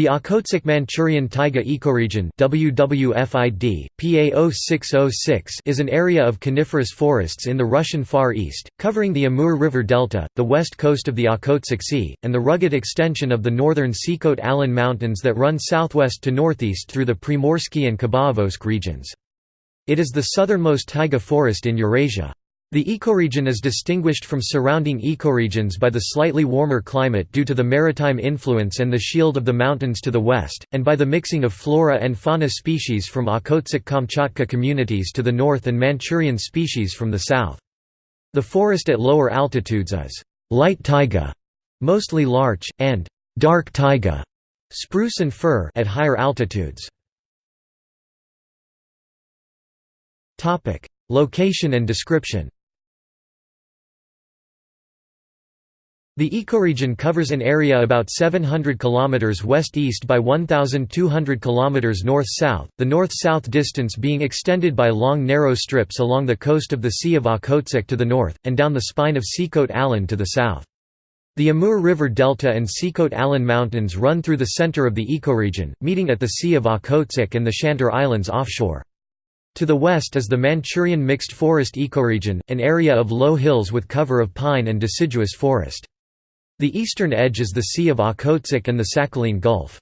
The Okhotsk-Manchurian taiga ecoregion WWFID, PA0606 is an area of coniferous forests in the Russian Far East, covering the Amur River delta, the west coast of the Okhotsk Sea, and the rugged extension of the northern Sikhote-Alin Mountains that run southwest to northeast through the Primorsky and Khabarovsk regions. It is the southernmost taiga forest in Eurasia. The ecoregion is distinguished from surrounding ecoregions by the slightly warmer climate due to the maritime influence and the shield of the mountains to the west, and by the mixing of flora and fauna species from Okhotsk-Kamchatka communities to the north and Manchurian species from the south. The forest at lower altitudes is light taiga, mostly larch, and dark taiga, spruce and fir at higher altitudes. Location and description The ecoregion covers an area about 700 km west-east by 1,200 km north-south, the north-south distance being extended by long narrow strips along the coast of the Sea of Okhotsk to the north, and down the spine of Sikhote-Alin to the south. The Amur River Delta and Sikhote-Alin Mountains run through the center of the ecoregion, meeting at the Sea of Okhotsk and the Shantar Islands offshore. To the west is the Manchurian mixed forest ecoregion, an area of low hills with cover of pine and deciduous forest. The eastern edge is the Sea of Okhotsk and the Sakhalin Gulf.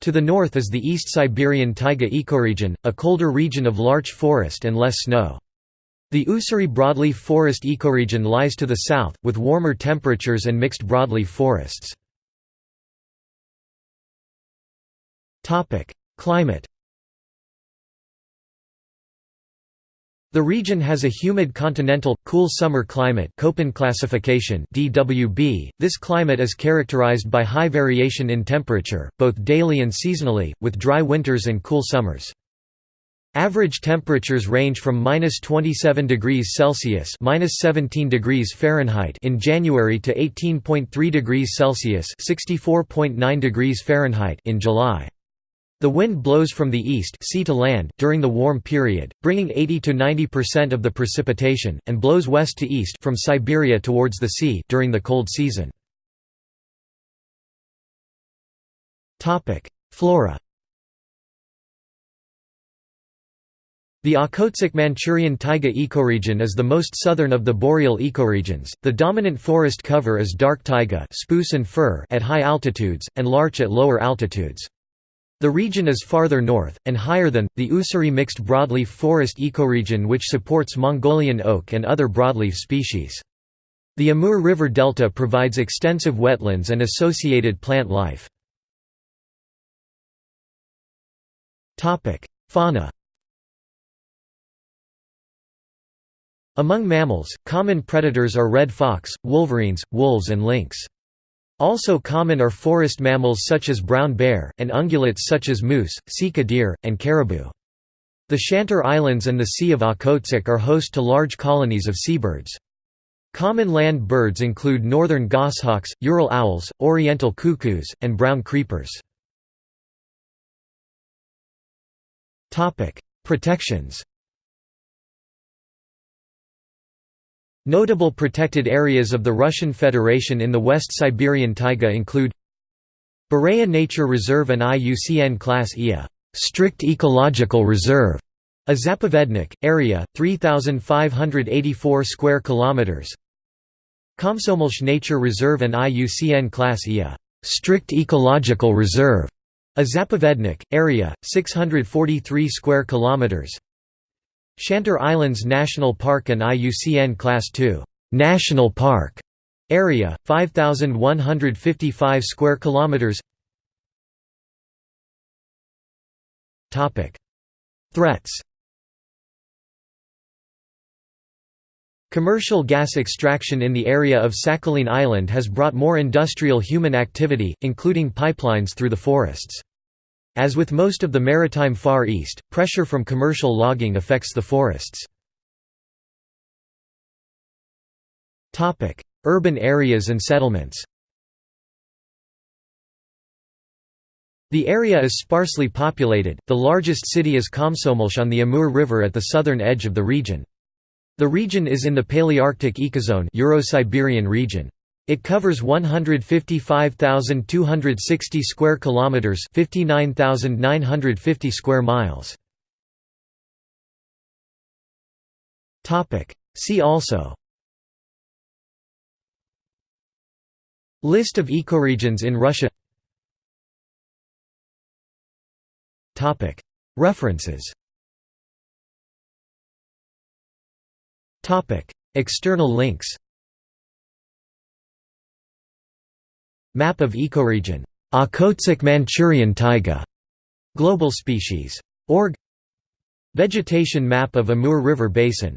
To the north is the East Siberian taiga ecoregion, a colder region of larch forest and less snow. The Ussuri broadleaf forest ecoregion lies to the south, with warmer temperatures and mixed broadleaf forests. Climate The region has a humid continental, cool summer climate Köppen classification DWB. .This climate is characterized by high variation in temperature, both daily and seasonally, with dry winters and cool summers. Average temperatures range from minus 27 degrees Celsius minus 17 degrees Fahrenheit in January to 18.3 degrees Celsius 64.9 degrees Fahrenheit in July. The wind blows from the east sea to land during the warm period, bringing 80 to 90% of the precipitation, and blows west to east from Siberia towards the sea during the cold season. Topic: Flora The Okhotsk-Manchurian taiga ecoregion is the most southern of the boreal ecoregions. The dominant forest cover is dark taiga, spruce and fir at high altitudes and larch at lower altitudes. The region is farther north, and higher than, the Ussuri mixed broadleaf forest ecoregion which supports Mongolian oak and other broadleaf species. The Amur River delta provides extensive wetlands and associated plant life. Fauna Among mammals, common predators are red fox, wolverines, wolves and lynx. Also common are forest mammals such as brown bear, and ungulates such as moose, sika deer, and caribou. The Shantar Islands and the Sea of Okhotsk are host to large colonies of seabirds. Common land birds include northern goshawks, Ural owls, oriental cuckoos, and brown creepers. Protections Notable protected areas of the Russian Federation in the West Siberian taiga include Bureya Nature Reserve and IUCN Class IA strict ecological reserve, a Zapovednik, area 3584 square kilometers. Komsomolsk Nature Reserve and IUCN Class IA strict ecological reserve, a Zapovednik, area 643 square kilometers. Shantar Islands National Park and IUCN Class II National Park area 5155 square kilometers. Topic. Threats. Commercial gas extraction in the area of Sakhalin Island has brought more industrial human activity, including pipelines through the forests. As with most of the maritime Far East, pressure from commercial logging affects the forests. Urban areas and settlements The area is sparsely populated, the largest city is Komsomolsk on the Amur River at the southern edge of the region. The region is in the Palearctic ecozone Euro-Siberian region. It covers 155,260 square kilometers, 59,950 square miles. Topic: See also. List of ecoregions in Russia. References. Topic. External links Map of ecoregion. Okhotsk Manchurian taiga. Global species. Org Vegetation map of Amur River Basin